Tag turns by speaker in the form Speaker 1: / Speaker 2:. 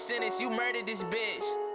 Speaker 1: sentence, you murdered this bitch.